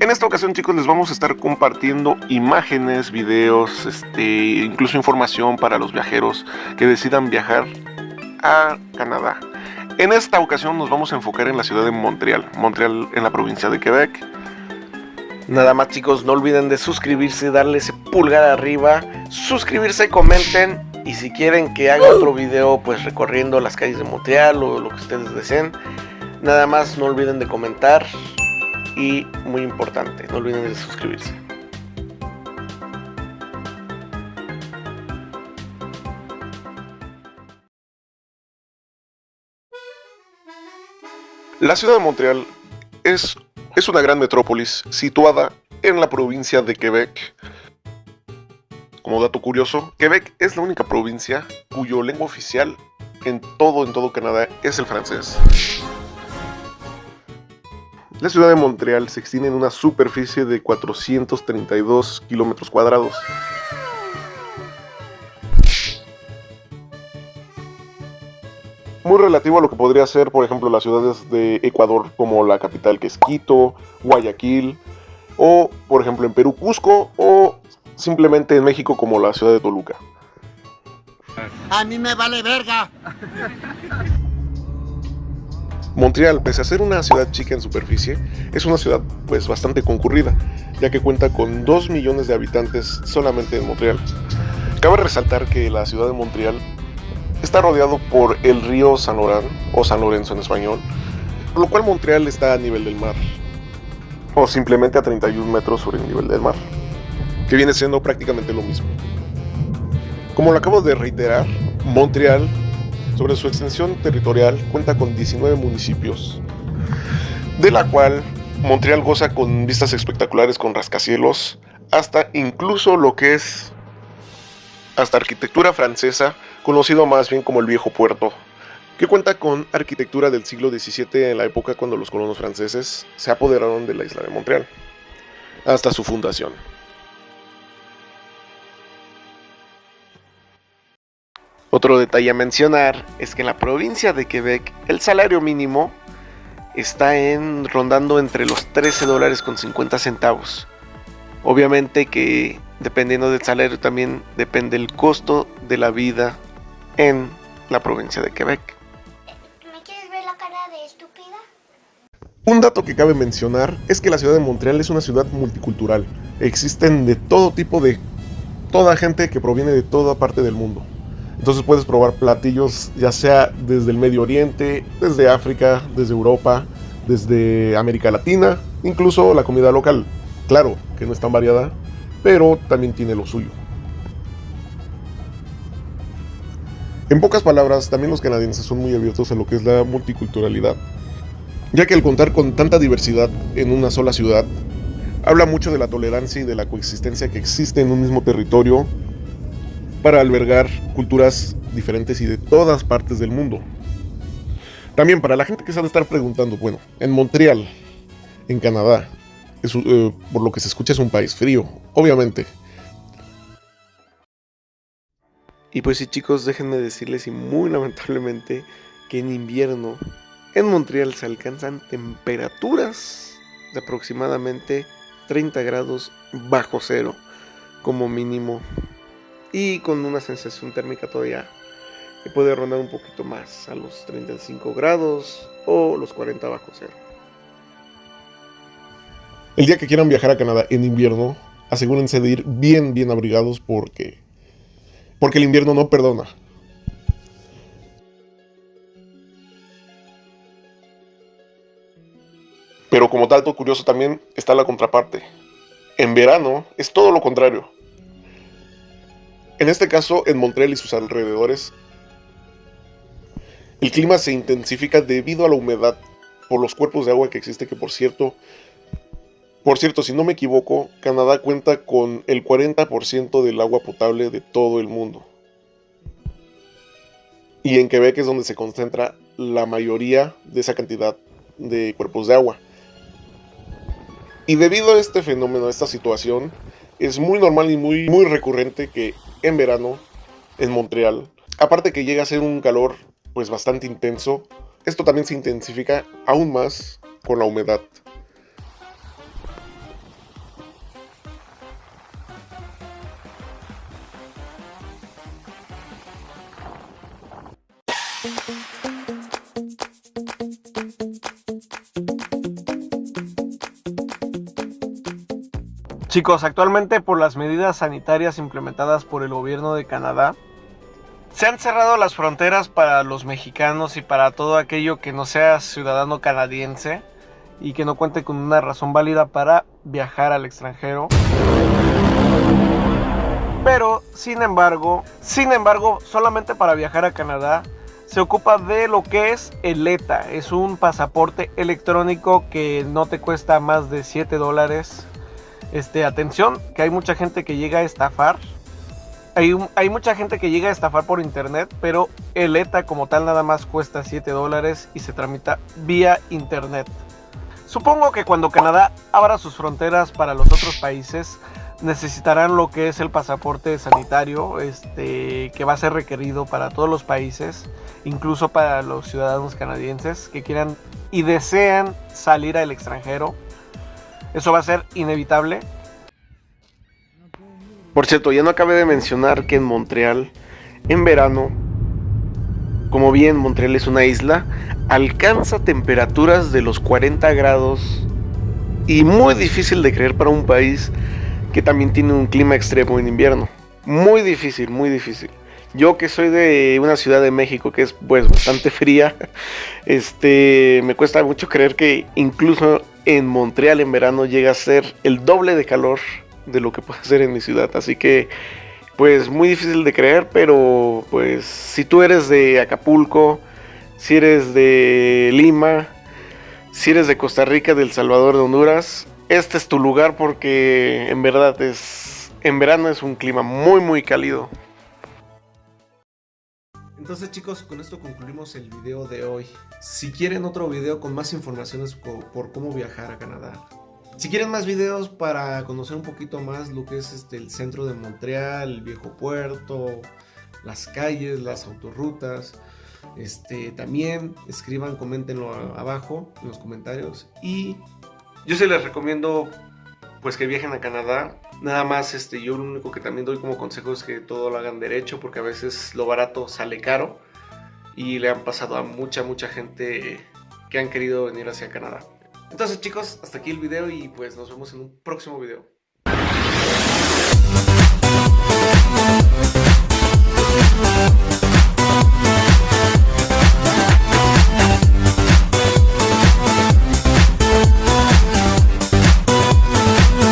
En esta ocasión chicos les vamos a estar compartiendo imágenes, videos, este, incluso información para los viajeros que decidan viajar a Canadá. En esta ocasión nos vamos a enfocar en la ciudad de Montreal, Montreal en la provincia de Quebec. Nada más chicos, no olviden de suscribirse, darle ese pulgar arriba, suscribirse, comenten y si quieren que haga otro video pues recorriendo las calles de Montreal o lo que ustedes deseen, nada más no olviden de comentar y muy importante, no olviden de suscribirse. La ciudad de Montreal es, es una gran metrópolis situada en la provincia de Quebec. Como dato curioso, Quebec es la única provincia cuyo lengua oficial en todo, en todo Canadá es el francés. La ciudad de Montreal se extiende en una superficie de 432 kilómetros cuadrados. Muy relativo a lo que podría ser, por ejemplo, las ciudades de Ecuador como la capital que es Quito, Guayaquil, o por ejemplo en Perú Cusco, o simplemente en México como la ciudad de Toluca. A mí me vale verga. Montreal, pese a ser una ciudad chica en superficie, es una ciudad pues bastante concurrida, ya que cuenta con 2 millones de habitantes solamente en Montreal. Cabe resaltar que la ciudad de Montreal está rodeado por el río San Laurent, o San Lorenzo en español, por lo cual Montreal está a nivel del mar, o simplemente a 31 metros sobre el nivel del mar, que viene siendo prácticamente lo mismo. Como lo acabo de reiterar, Montreal sobre su extensión territorial cuenta con 19 municipios, de la cual Montreal goza con vistas espectaculares con rascacielos, hasta incluso lo que es hasta arquitectura francesa, conocido más bien como el Viejo Puerto, que cuenta con arquitectura del siglo XVII en la época cuando los colonos franceses se apoderaron de la isla de Montreal, hasta su fundación. Otro detalle a mencionar es que en la provincia de Quebec el salario mínimo está en rondando entre los 13 dólares con 50 centavos. Obviamente que dependiendo del salario también depende el costo de la vida en la provincia de Quebec. ¿Me quieres ver la cara de estúpida? Un dato que cabe mencionar es que la ciudad de Montreal es una ciudad multicultural. Existen de todo tipo de toda gente que proviene de toda parte del mundo. Entonces puedes probar platillos ya sea desde el Medio Oriente, desde África, desde Europa, desde América Latina, incluso la comida local. Claro que no es tan variada, pero también tiene lo suyo. En pocas palabras, también los canadienses son muy abiertos a lo que es la multiculturalidad, ya que al contar con tanta diversidad en una sola ciudad, habla mucho de la tolerancia y de la coexistencia que existe en un mismo territorio para albergar culturas diferentes y de todas partes del mundo. También para la gente que se ha de estar preguntando, bueno, en Montreal, en Canadá, eh, por lo que se escucha es un país frío, obviamente. Y pues sí chicos, déjenme decirles y muy lamentablemente que en invierno en Montreal se alcanzan temperaturas de aproximadamente 30 grados bajo cero como mínimo y con una sensación térmica todavía que puede rondar un poquito más a los 35 grados o los 40 bajo cero. El día que quieran viajar a Canadá en invierno, asegúrense de ir bien, bien abrigados porque, porque el invierno no perdona. Pero como dato curioso también está la contraparte. En verano es todo lo contrario. En este caso, en Montreal y sus alrededores, el clima se intensifica debido a la humedad por los cuerpos de agua que existe, que por cierto, por cierto, si no me equivoco, Canadá cuenta con el 40% del agua potable de todo el mundo. Y en Quebec es donde se concentra la mayoría de esa cantidad de cuerpos de agua. Y debido a este fenómeno, a esta situación, es muy normal y muy, muy recurrente que en verano en Montreal. Aparte que llega a ser un calor pues bastante intenso, esto también se intensifica aún más con la humedad. Chicos, actualmente por las medidas sanitarias implementadas por el gobierno de Canadá, se han cerrado las fronteras para los mexicanos y para todo aquello que no sea ciudadano canadiense y que no cuente con una razón válida para viajar al extranjero. Pero, sin embargo, sin embargo, solamente para viajar a Canadá se ocupa de lo que es el ETA. Es un pasaporte electrónico que no te cuesta más de 7 dólares. Este, atención, que hay mucha gente que llega a estafar. Hay, hay, mucha gente que llega a estafar por internet, pero el ETA como tal nada más cuesta 7 dólares y se tramita vía internet. Supongo que cuando Canadá abra sus fronteras para los otros países, necesitarán lo que es el pasaporte sanitario, este, que va a ser requerido para todos los países, incluso para los ciudadanos canadienses que quieran y desean salir al extranjero. Eso va a ser inevitable. Por cierto, ya no acabé de mencionar que en Montreal, en verano, como bien Montreal es una isla, alcanza temperaturas de los 40 grados y muy difícil de creer para un país que también tiene un clima extremo en invierno. Muy difícil, muy difícil. Yo que soy de una ciudad de México que es pues bastante fría, este me cuesta mucho creer que incluso en Montreal en verano llega a ser el doble de calor de lo que puede ser en mi ciudad, así que pues muy difícil de creer, pero pues si tú eres de Acapulco, si eres de Lima, si eres de Costa Rica, del Salvador, de Honduras, este es tu lugar porque en verdad es, en verano es un clima muy muy cálido. Entonces chicos, con esto concluimos el video de hoy. Si quieren otro video con más informaciones por, cómo viajar a Canadá, si quieren más videos para conocer un poquito más lo que es este, el centro de Montreal, el viejo puerto, las calles, las autorrutas, este, también escriban, coméntenlo abajo en los comentarios. Y yo se les recomiendo pues que viajen a Canadá. Nada más, este, yo lo único que también doy como consejo es que todo lo hagan derecho, porque a veces lo barato sale caro. Y le han pasado a mucha, mucha gente que han querido venir hacia Canadá. Entonces chicos, hasta aquí el video y pues nos vemos en un próximo video.